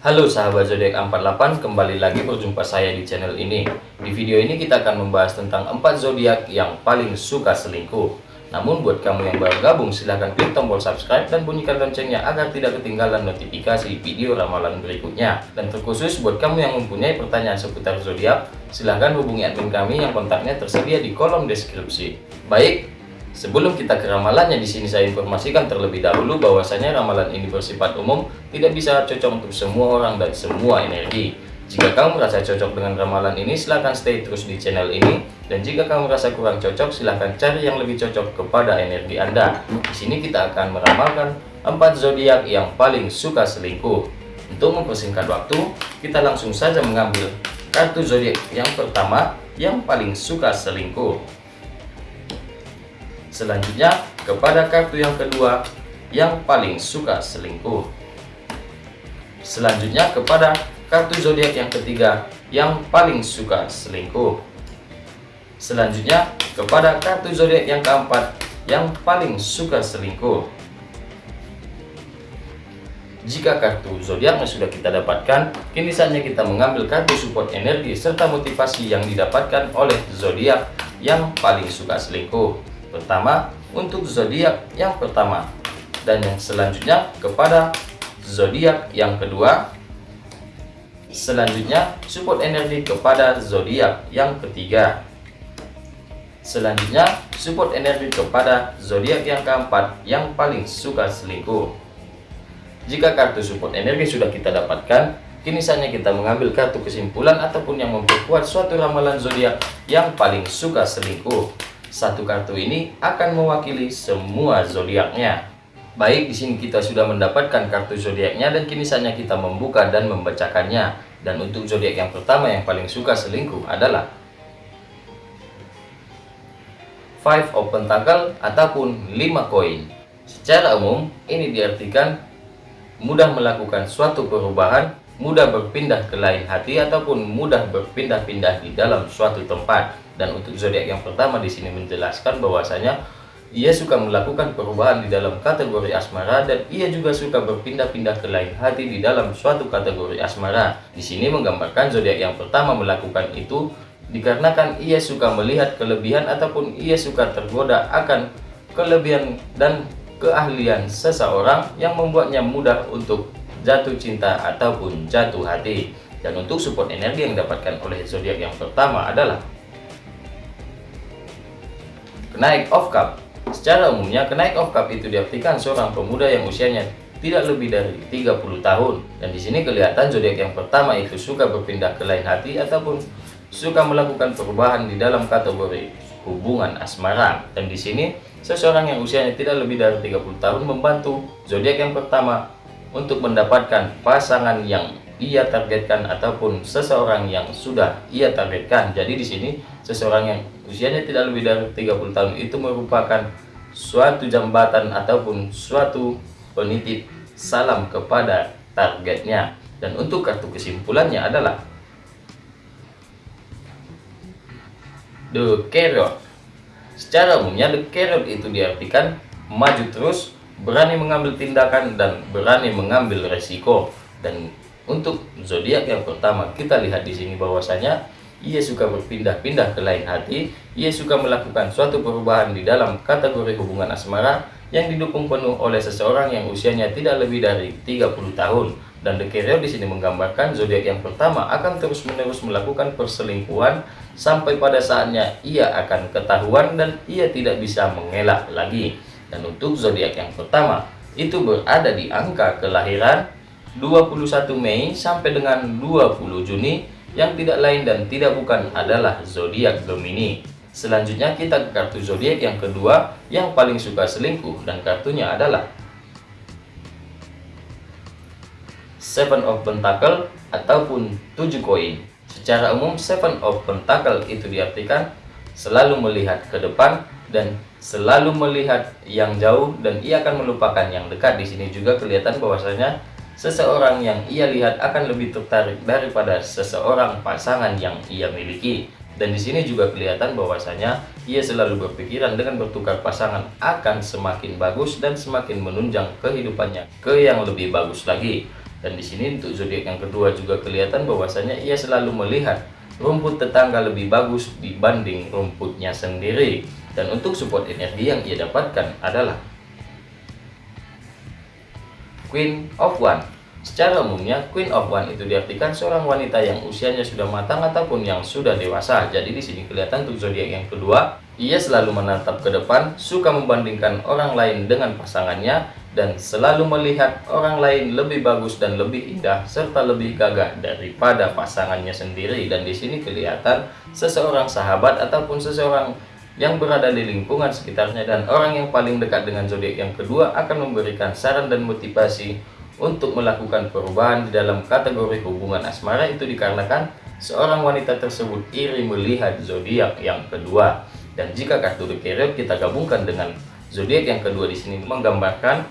Halo sahabat zodiak 48, kembali lagi berjumpa saya di channel ini. Di video ini kita akan membahas tentang 4 zodiak yang paling suka selingkuh. Namun buat kamu yang baru gabung silahkan klik tombol subscribe dan bunyikan loncengnya agar tidak ketinggalan notifikasi video ramalan berikutnya. Dan terkhusus buat kamu yang mempunyai pertanyaan seputar zodiak, silahkan hubungi admin kami yang kontaknya tersedia di kolom deskripsi. Baik, Sebelum kita ke ramalannya di sini saya informasikan terlebih dahulu bahwasanya ramalan ini bersifat umum, tidak bisa cocok untuk semua orang dan semua energi. Jika kamu merasa cocok dengan ramalan ini, silahkan stay terus di channel ini. Dan jika kamu merasa kurang cocok, silahkan cari yang lebih cocok kepada energi Anda. Di sini kita akan meramalkan 4 zodiak yang paling suka selingkuh. Untuk mempersingkat waktu, kita langsung saja mengambil kartu zodiak yang pertama yang paling suka selingkuh. Selanjutnya, kepada kartu yang kedua yang paling suka selingkuh. Selanjutnya, kepada kartu zodiak yang ketiga yang paling suka selingkuh. Selanjutnya, kepada kartu zodiak yang keempat yang paling suka selingkuh. Jika kartu zodiaknya sudah kita dapatkan, kini saatnya kita mengambil kartu support energi serta motivasi yang didapatkan oleh zodiak yang paling suka selingkuh pertama untuk zodiak yang pertama. Dan yang selanjutnya kepada zodiak yang kedua. Selanjutnya support energi kepada zodiak yang ketiga. Selanjutnya support energi kepada zodiak yang keempat yang paling suka selingkuh. Jika kartu support energi sudah kita dapatkan kini saatnya kita mengambil kartu kesimpulan ataupun yang memperkuat suatu ramalan zodiak yang paling suka selingkuh satu kartu ini akan mewakili semua zodiaknya. Baik, di sini kita sudah mendapatkan kartu zodiaknya dan kini saatnya kita membuka dan membacakannya. Dan untuk zodiak yang pertama yang paling suka selingkuh adalah Five of Pentacle ataupun 5 koin. Secara umum, ini diartikan mudah melakukan suatu perubahan, mudah berpindah ke lain hati ataupun mudah berpindah-pindah di dalam suatu tempat. Dan untuk zodiak yang pertama di sini menjelaskan bahwasanya ia suka melakukan perubahan di dalam kategori asmara dan ia juga suka berpindah-pindah ke lain hati di dalam suatu kategori asmara. Di sini menggambarkan zodiak yang pertama melakukan itu dikarenakan ia suka melihat kelebihan ataupun ia suka tergoda akan kelebihan dan keahlian seseorang yang membuatnya mudah untuk jatuh cinta ataupun jatuh hati. Dan untuk support energi yang didapatkan oleh zodiak yang pertama adalah Kenaik of cup Secara umumnya, kenaik of cup itu diartikan seorang pemuda yang usianya tidak lebih dari 30 tahun. Dan di sini kelihatan zodiak yang pertama itu suka berpindah ke lain hati ataupun suka melakukan perubahan di dalam kategori hubungan asmara. Dan di sini seseorang yang usianya tidak lebih dari 30 tahun membantu zodiak yang pertama untuk mendapatkan pasangan yang ia targetkan ataupun seseorang yang sudah ia targetkan. Jadi di sini seseorang yang usianya tidak lebih dari 30 tahun itu merupakan suatu jambatan ataupun suatu penitip salam kepada targetnya. Dan untuk kartu kesimpulannya adalah The Carrot. Secara umumnya The Carrot itu diartikan maju terus, berani mengambil tindakan dan berani mengambil resiko. Dan untuk zodiak yang pertama, kita lihat di sini bahwasanya ia suka berpindah-pindah ke lain hati, ia suka melakukan suatu perubahan di dalam kategori hubungan asmara yang didukung penuh oleh seseorang yang usianya tidak lebih dari 30 tahun. Dan The Carrier di sini menggambarkan zodiak yang pertama akan terus-menerus melakukan perselingkuhan sampai pada saatnya ia akan ketahuan dan ia tidak bisa mengelak lagi. Dan untuk zodiak yang pertama itu berada di angka kelahiran 21 Mei sampai dengan 20 Juni yang tidak lain dan tidak bukan adalah zodiak Gemini. Selanjutnya kita ke kartu zodiak yang kedua yang paling suka selingkuh dan kartunya adalah Seven of Pentacle ataupun 7 koin. Secara umum Seven of Pentacle itu diartikan selalu melihat ke depan dan selalu melihat yang jauh dan ia akan melupakan yang dekat. Di sini juga kelihatan bahwasanya seseorang yang ia lihat akan lebih tertarik daripada seseorang pasangan yang ia miliki. Dan di sini juga kelihatan bahwasanya ia selalu berpikiran dengan bertukar pasangan akan semakin bagus dan semakin menunjang kehidupannya ke yang lebih bagus lagi. Dan di sini untuk zodiak yang kedua juga kelihatan bahwasanya ia selalu melihat rumput tetangga lebih bagus dibanding rumputnya sendiri. Dan untuk support energi yang ia dapatkan adalah Queen of One. Secara umumnya, Queen of One itu diartikan seorang wanita yang usianya sudah matang ataupun yang sudah dewasa. Jadi di sini kelihatan untuk zodiak yang kedua, ia selalu menatap ke depan, suka membandingkan orang lain dengan pasangannya, dan selalu melihat orang lain lebih bagus dan lebih indah serta lebih gagah daripada pasangannya sendiri dan di sini kelihatan seseorang sahabat ataupun seseorang yang berada di lingkungan sekitarnya dan orang yang paling dekat dengan zodiak yang kedua akan memberikan saran dan motivasi untuk melakukan perubahan di dalam kategori hubungan asmara. Itu dikarenakan seorang wanita tersebut iri melihat zodiak yang kedua. Dan jika kartu The kita gabungkan dengan zodiak yang kedua di sini menggambarkan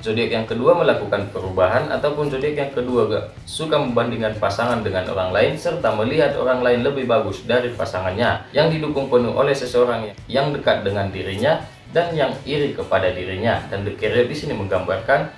zodiak yang kedua melakukan perubahan ataupun zodiak yang kedua gak suka membandingkan pasangan dengan orang lain serta melihat orang lain lebih bagus dari pasangannya yang didukung penuh oleh seseorang yang dekat dengan dirinya dan yang iri kepada dirinya. Dan The Carrier di sini menggambarkan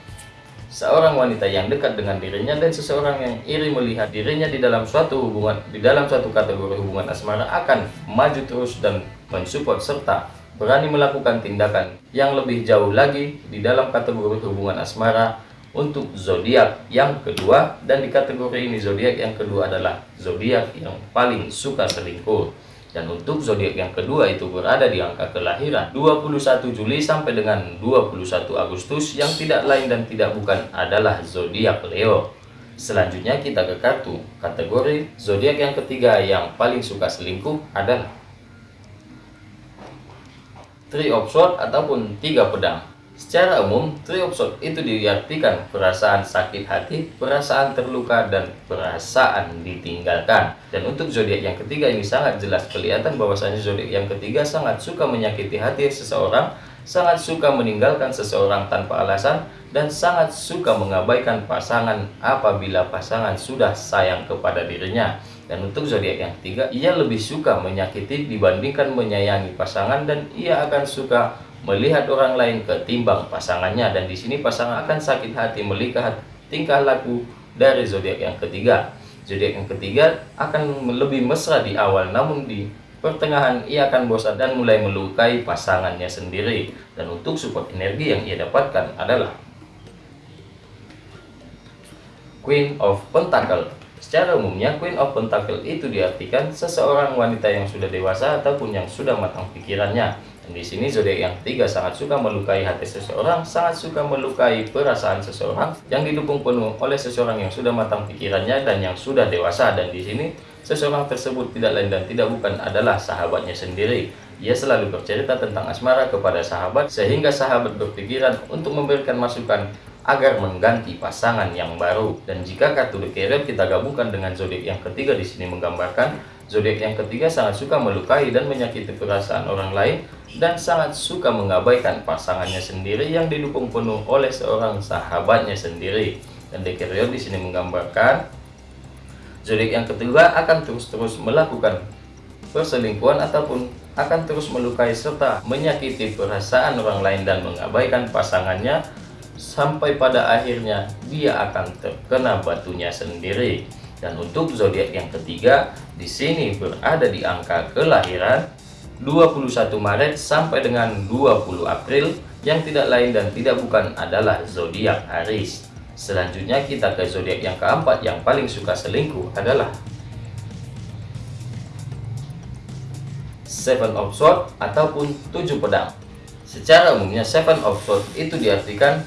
seorang wanita yang dekat dengan dirinya dan seseorang yang iri melihat dirinya di dalam suatu hubungan di dalam suatu kategori hubungan asmara akan maju terus dan mensupport serta berani melakukan tindakan yang lebih jauh lagi di dalam kategori hubungan asmara untuk zodiak yang kedua. Dan di kategori ini zodiak yang kedua adalah zodiak yang paling suka selingkuh. Dan untuk zodiak yang kedua itu berada di angka kelahiran 21 Juli sampai dengan 21 Agustus yang tidak lain dan tidak bukan adalah zodiak Leo. Selanjutnya kita ke kartu. Kategori zodiak yang ketiga yang paling suka selingkuh adalah Three of Swords ataupun tiga pedang. Secara umum, Three of Swords itu diartikan perasaan sakit hati, perasaan terluka, dan perasaan ditinggalkan. Dan untuk zodiak yang ketiga ini sangat jelas kelihatan bahwasanya zodiak yang ketiga sangat suka menyakiti hati seseorang, sangat suka meninggalkan seseorang tanpa alasan, dan sangat suka mengabaikan pasangan apabila pasangan sudah sayang kepada dirinya. Dan untuk zodiak yang ketiga, ia lebih suka menyakiti dibandingkan menyayangi pasangan dan ia akan suka melihat orang lain ketimbang pasangannya dan di sini pasangan akan sakit hati melihat tingkah laku dari zodiak yang ketiga. Zodiak yang ketiga akan lebih mesra di awal namun di pertengahan ia akan bosan dan mulai melukai pasangannya sendiri. Dan untuk support energi yang ia dapatkan adalah Queen of Pentacle Secara umumnya, Queen of Pentacle itu diartikan seseorang wanita yang sudah dewasa ataupun yang sudah matang pikirannya. Dan di sini zodiak yang ketiga sangat suka melukai hati seseorang, sangat suka melukai perasaan seseorang yang didukung penuh oleh seseorang yang sudah matang pikirannya dan yang sudah dewasa. Dan di sini seseorang tersebut tidak lain dan tidak bukan adalah sahabatnya sendiri. Ia selalu bercerita tentang asmara kepada sahabat sehingga sahabat berpikiran untuk memberikan masukan agar mengganti pasangan yang baru. Dan jika kartu Carrier kita gabungkan dengan zodiak yang ketiga di sini menggambarkan zodiak yang ketiga sangat suka melukai dan menyakiti perasaan orang lain dan sangat suka mengabaikan pasangannya sendiri yang didukung penuh oleh seorang sahabatnya sendiri. Dan Carrier di sini menggambarkan zodiak yang ketiga akan terus-terus melakukan perselingkuhan ataupun akan terus melukai serta menyakiti perasaan orang lain dan mengabaikan pasangannya sampai pada akhirnya dia akan terkena batunya sendiri. Dan untuk zodiak yang ketiga, di sini berada di angka kelahiran 21 Maret sampai dengan 20 April yang tidak lain dan tidak bukan adalah zodiak Aries. Selanjutnya kita ke zodiak yang keempat yang paling suka selingkuh adalah Seven of Swords ataupun tujuh pedang. Secara umumnya Seven of Swords itu diartikan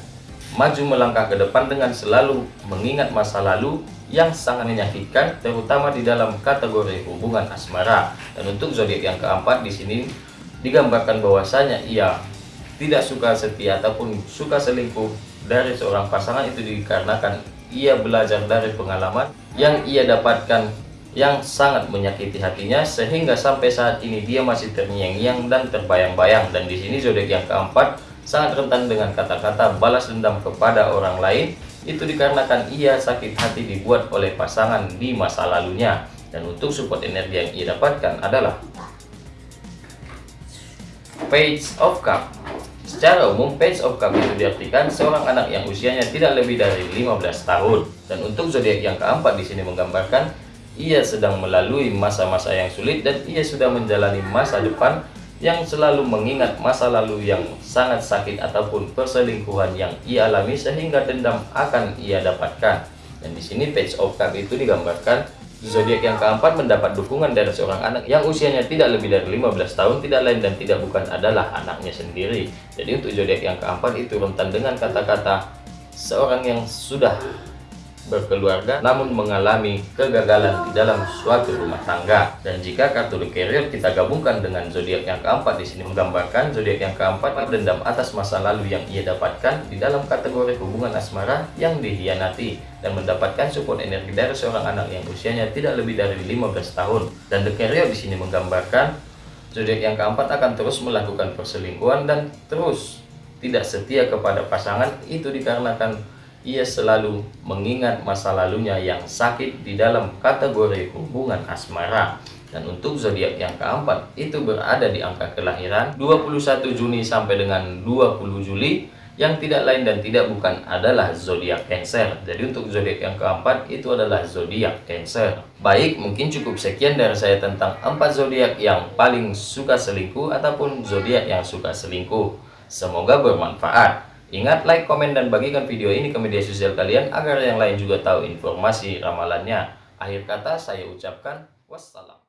maju melangkah ke depan dengan selalu mengingat masa lalu yang sangat menyakitkan terutama di dalam kategori hubungan asmara. Dan untuk zodiak yang keempat di sini digambarkan bahwasanya ia tidak suka setia ataupun suka selingkuh dari seorang pasangan itu dikarenakan ia belajar dari pengalaman yang ia dapatkan yang sangat menyakiti hatinya sehingga sampai saat ini dia masih terngiang-ngiang dan terbayang-bayang. Dan di sini zodiak yang keempat sangat rentan dengan kata-kata balas dendam kepada orang lain. Itu dikarenakan ia sakit hati dibuat oleh pasangan di masa lalunya. Dan untuk support energi yang ia dapatkan adalah Page of Cup. Secara umum, Page of Cup itu diartikan seorang anak yang usianya tidak lebih dari 15 tahun. Dan untuk zodiak yang keempat di sini menggambarkan ia sedang melalui masa-masa yang sulit dan ia sudah menjalani masa depan yang selalu mengingat masa lalu yang sangat sakit ataupun perselingkuhan yang ia alami sehingga dendam akan ia dapatkan. Dan di sini Page of Cup itu digambarkan Zodiak yang keempat mendapat dukungan dari seorang anak yang usianya tidak lebih dari 15 tahun, tidak lain dan tidak bukan adalah anaknya sendiri. Jadi untuk zodiak yang keempat itu rentan dengan kata-kata seorang yang sudah berkeluarga namun mengalami kegagalan di dalam suatu rumah tangga. Dan jika kartu Carrier kita gabungkan dengan zodiak yang keempat di sini menggambarkan zodiak yang keempat dendam atas masa lalu yang ia dapatkan di dalam kategori hubungan asmara yang dihianati dan mendapatkan support energi dari seorang anak yang usianya tidak lebih dari 15 tahun. Dan The Carrier di sini menggambarkan zodiak yang keempat akan terus melakukan perselingkuhan dan terus tidak setia kepada pasangan itu dikarenakan ia selalu mengingat masa lalunya yang sakit di dalam kategori hubungan asmara. Dan untuk zodiak yang keempat itu berada di angka kelahiran 21 Juni sampai dengan 20 Juli yang tidak lain dan tidak bukan adalah zodiak Cancer. Jadi untuk zodiak yang keempat itu adalah zodiak Cancer. Baik, mungkin cukup sekian dari saya tentang empat zodiak yang paling suka selingkuh ataupun zodiak yang suka selingkuh. Semoga bermanfaat. Ingat like, komen, dan bagikan video ini ke media sosial kalian agar yang lain juga tahu informasi ramalannya. Akhir kata saya ucapkan wassalam.